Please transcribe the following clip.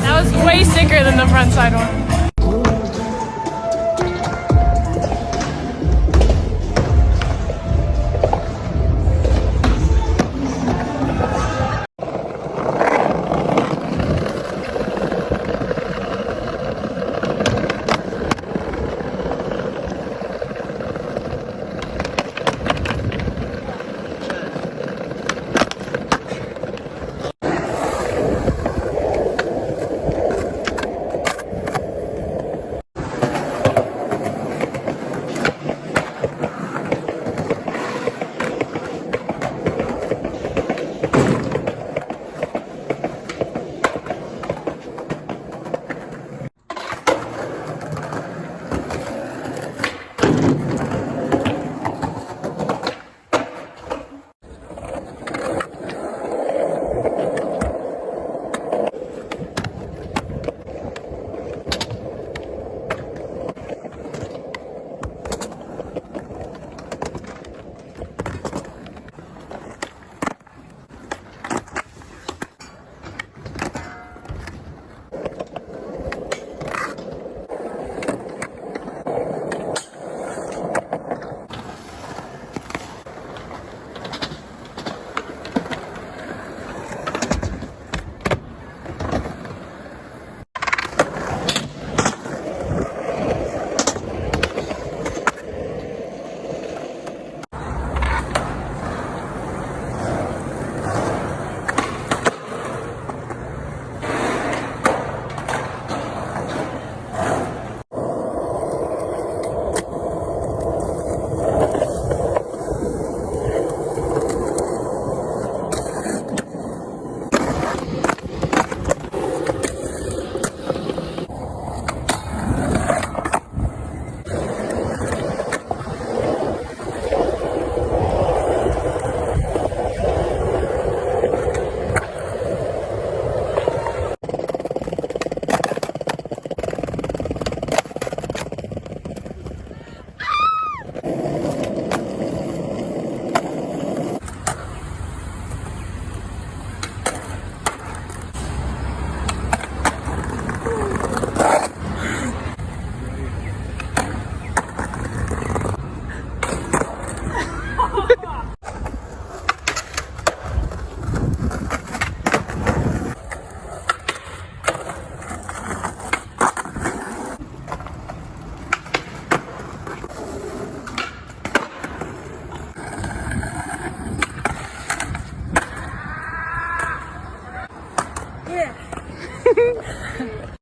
that was way sicker than the front side one. Yeah.